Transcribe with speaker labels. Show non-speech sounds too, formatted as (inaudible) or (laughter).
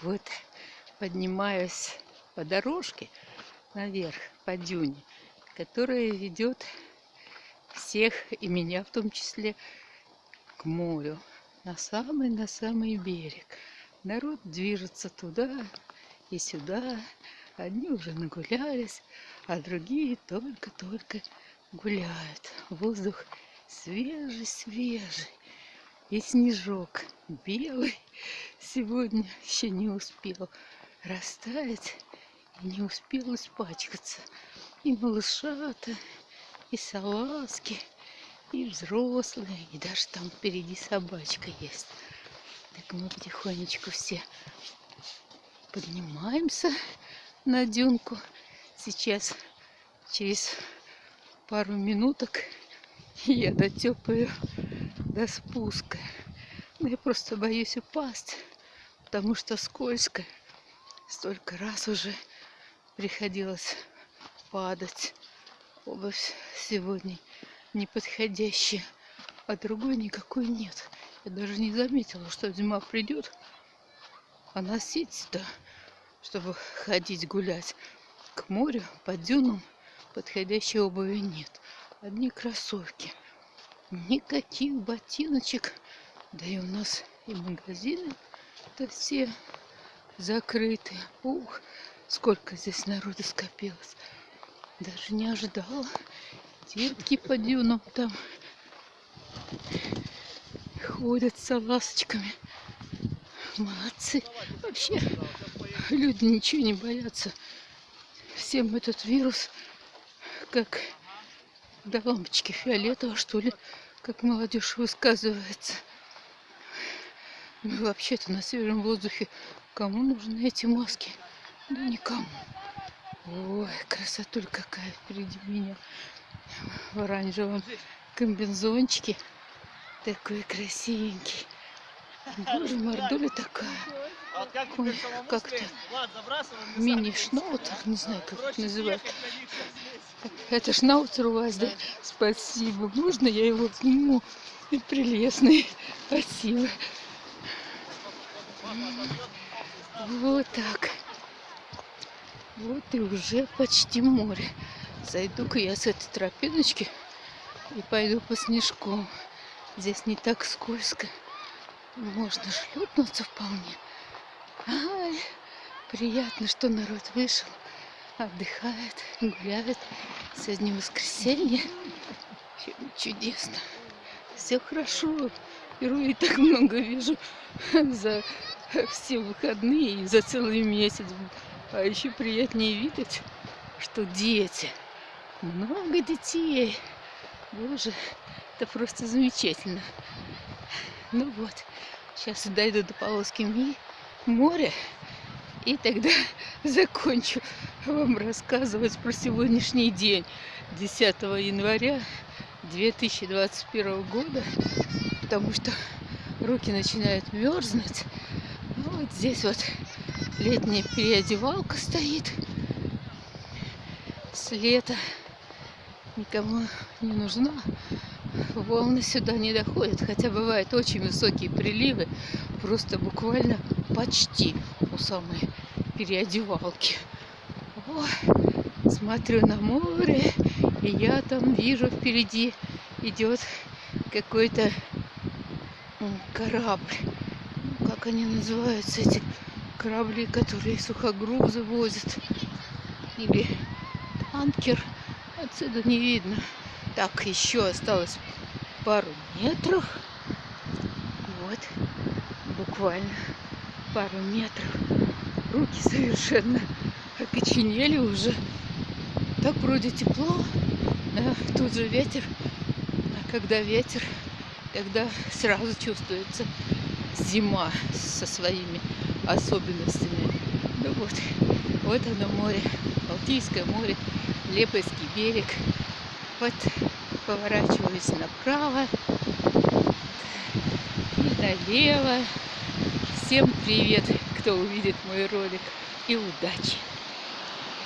Speaker 1: Вот поднимаюсь по дорожке наверх, по дюне, которая ведет всех, и меня в том числе, к морю, на самый, на самый берег. Народ движется туда и сюда. Одни уже нагулялись, а другие только-только гуляют. Воздух свежий-свежий. И снежок белый сегодня еще не успел растаять и не успел испачкаться. И малышата, и салазки, и взрослые, и даже там впереди собачка есть. Так мы потихонечку все поднимаемся на дюнку. Сейчас через пару минуток я дотепаю до спуска. Но я просто боюсь упасть, потому что скользко. Столько раз уже приходилось падать. Обувь сегодня неподходящая, а другой никакой нет. Я даже не заметила, что зима придет, а носить-то, чтобы ходить гулять к морю, по дюнам, подходящей обуви нет. Одни кроссовки. Никаких ботиночек. Да и у нас и магазины-то все закрыты. Ух, сколько здесь народу скопилось. Даже не ожидала. Детки по дюнам там ходят с ласточками. Молодцы. Вообще, люди ничего не боятся. Всем этот вирус, как до лампочки фиолетового, что ли, как молодежь высказывается. Ну, (laughs) вообще-то на свежем воздухе кому нужны эти маски? Да никому. Ой, красотуль какая впереди меня. В оранжевом комбинзончике. Такой красивенький. Боже, мордуля такая. Ой, как-то мини-шнаутер, не знаю, как это называют. Это шнаутер у вас, да? Спасибо. Можно я его сниму? Прелестный. Спасибо. Вот так. Вот и уже почти море. Зайду-ка я с этой тропиночки и пойду по снежку. Здесь не так скользко. Можно шлепнуться вполне. Ай, приятно, что народ вышел, отдыхает, гуляет. Сегодня воскресенье. Чудесно. Все хорошо. Впервые так много вижу за (laughs) все выходные и за целый месяц. А еще приятнее видеть, что дети. Много детей. Боже, это просто замечательно. Ну вот, сейчас дойду до полоски моря. И тогда (laughs) закончу вам рассказывать про сегодняшний день, 10 января 2021 года, потому что руки начинают мерзнуть. Вот здесь вот летняя переодевалка стоит с лета. Никому не нужна. Волны сюда не доходят, хотя бывают очень высокие приливы, просто буквально почти у самой переодевалки. О, смотрю на море, и я там вижу впереди идет какой-то корабль. Они называются, эти корабли, которые сухогрузы возят? Или танкер. Отсюда не видно. Так, еще осталось пару метров. Вот, буквально пару метров. Руки совершенно окоченели уже. Так вроде тепло, да, тут же ветер. А когда ветер, тогда сразу чувствуется зима со своими особенностями. Ну вот, вот оно море, Балтийское море, Лепойский берег. Вот поворачиваюсь направо и налево. Всем привет, кто увидит мой ролик, и удачи!